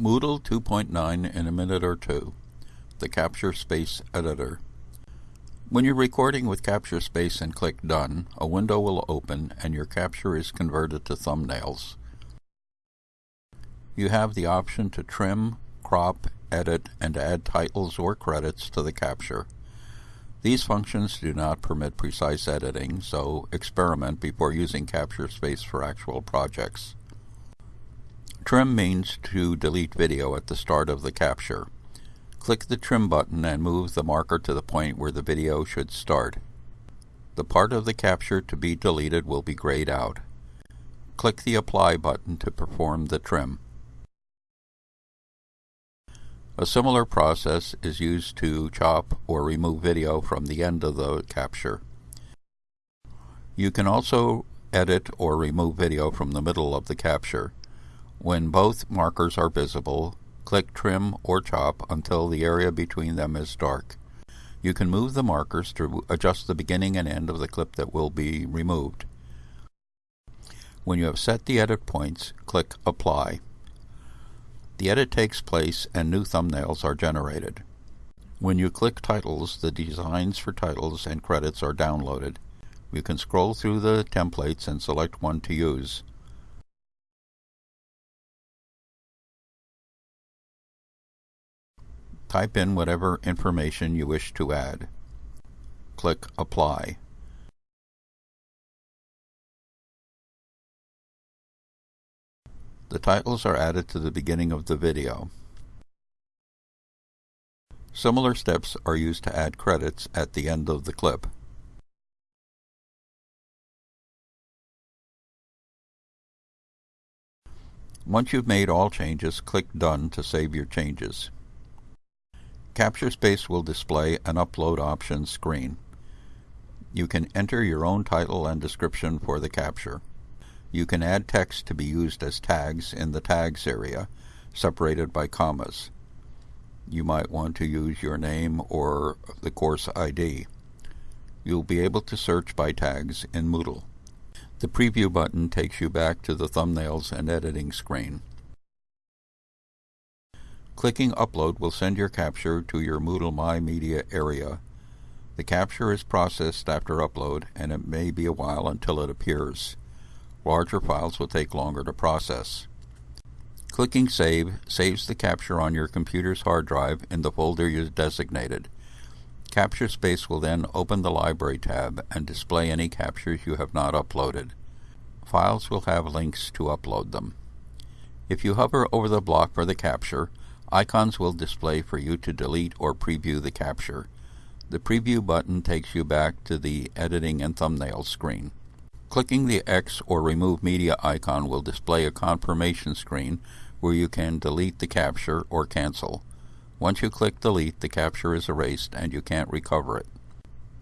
Moodle 2.9 in a minute or two. The Capture Space Editor. When you're recording with Capture Space and click Done, a window will open and your capture is converted to thumbnails. You have the option to trim, crop, edit, and add titles or credits to the capture. These functions do not permit precise editing, so experiment before using Capture Space for actual projects. Trim means to delete video at the start of the capture. Click the Trim button and move the marker to the point where the video should start. The part of the capture to be deleted will be grayed out. Click the Apply button to perform the trim. A similar process is used to chop or remove video from the end of the capture. You can also edit or remove video from the middle of the capture. When both markers are visible, click Trim or Chop until the area between them is dark. You can move the markers to adjust the beginning and end of the clip that will be removed. When you have set the edit points, click Apply. The edit takes place and new thumbnails are generated. When you click Titles, the designs for titles and credits are downloaded. You can scroll through the templates and select one to use. Type in whatever information you wish to add. Click Apply. The titles are added to the beginning of the video. Similar steps are used to add credits at the end of the clip. Once you've made all changes, click Done to save your changes. Capture Space will display an Upload Options screen. You can enter your own title and description for the capture. You can add text to be used as tags in the Tags area, separated by commas. You might want to use your name or the course ID. You'll be able to search by tags in Moodle. The Preview button takes you back to the Thumbnails and Editing screen. Clicking Upload will send your capture to your Moodle My Media area. The capture is processed after upload and it may be a while until it appears. Larger files will take longer to process. Clicking Save saves the capture on your computer's hard drive in the folder you designated. Capture Space will then open the Library tab and display any captures you have not uploaded. Files will have links to upload them. If you hover over the block for the capture, Icons will display for you to delete or preview the capture. The Preview button takes you back to the Editing and Thumbnails screen. Clicking the X or Remove Media icon will display a confirmation screen where you can delete the capture or cancel. Once you click Delete, the capture is erased and you can't recover it.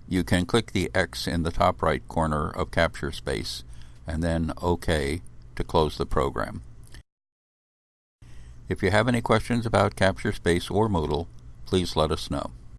You can click the X in the top right corner of Capture Space and then OK to close the program. If you have any questions about Capture Space or Moodle, please let us know.